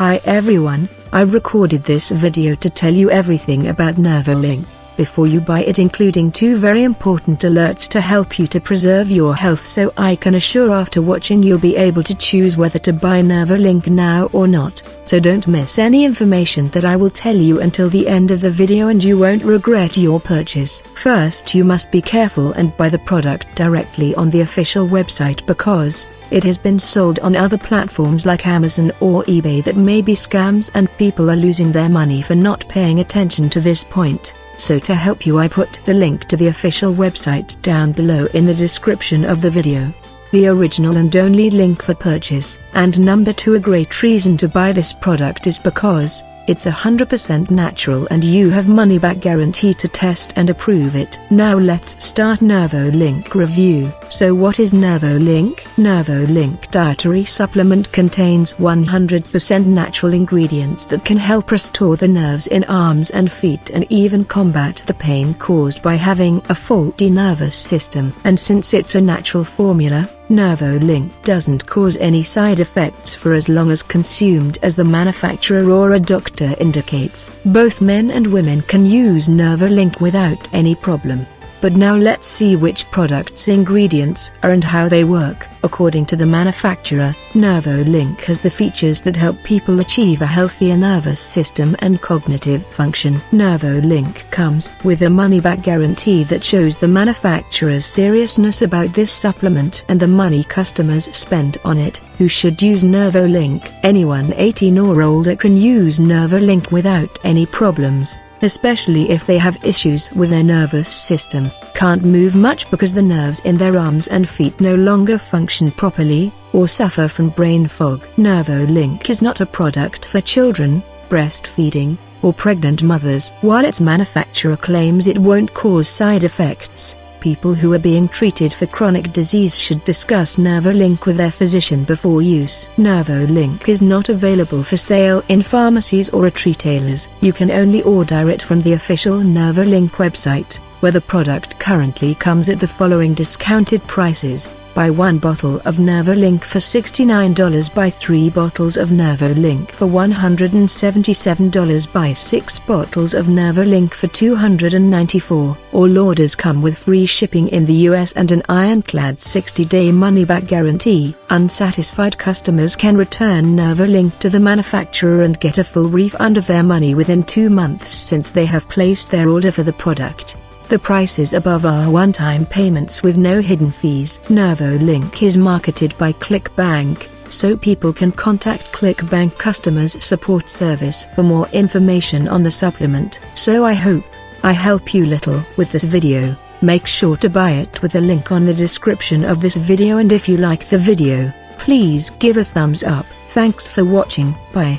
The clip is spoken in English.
Hi everyone, I recorded this video to tell you everything about Nervolink before you buy it including two very important alerts to help you to preserve your health so I can assure after watching you'll be able to choose whether to buy Nervolink now or not, so don't miss any information that I will tell you until the end of the video and you won't regret your purchase. First you must be careful and buy the product directly on the official website because, it has been sold on other platforms like Amazon or eBay that may be scams and people are losing their money for not paying attention to this point so to help you I put the link to the official website down below in the description of the video. The original and only link for purchase. And number 2 a great reason to buy this product is because, it's 100% natural and you have money back guarantee to test and approve it. Now let's start NervoLink review. So what is NervoLink? NervoLink dietary supplement contains 100% natural ingredients that can help restore the nerves in arms and feet and even combat the pain caused by having a faulty nervous system. And since it's a natural formula, NervoLink doesn't cause any side effects for as long as consumed as the manufacturer or a doctor indicates. Both men and women can use NervoLink without any problem. But now let's see which products ingredients are and how they work. According to the manufacturer, NervoLink has the features that help people achieve a healthier nervous system and cognitive function. NervoLink comes with a money-back guarantee that shows the manufacturer's seriousness about this supplement and the money customers spend on it. Who should use NervoLink? Anyone 18 or older can use NervoLink without any problems especially if they have issues with their nervous system, can't move much because the nerves in their arms and feet no longer function properly, or suffer from brain fog. NervoLink is not a product for children, breastfeeding, or pregnant mothers. While its manufacturer claims it won't cause side effects, people who are being treated for chronic disease should discuss NervoLink with their physician before use. NervoLink is not available for sale in pharmacies or at retailers. You can only order it from the official NervoLink website, where the product currently comes at the following discounted prices. Buy one bottle of NervoLink for $69 buy three bottles of NervoLink for $177 buy six bottles of NervoLink for $294. All orders come with free shipping in the US and an ironclad 60-day money-back guarantee. Unsatisfied customers can return NervoLink to the manufacturer and get a full refund of their money within two months since they have placed their order for the product. The prices above are one-time payments with no hidden fees. NervoLink is marketed by ClickBank, so people can contact ClickBank Customers Support Service for more information on the supplement. So I hope I help you little with this video. Make sure to buy it with the link on the description of this video and if you like the video, please give a thumbs up. Thanks for watching, bye.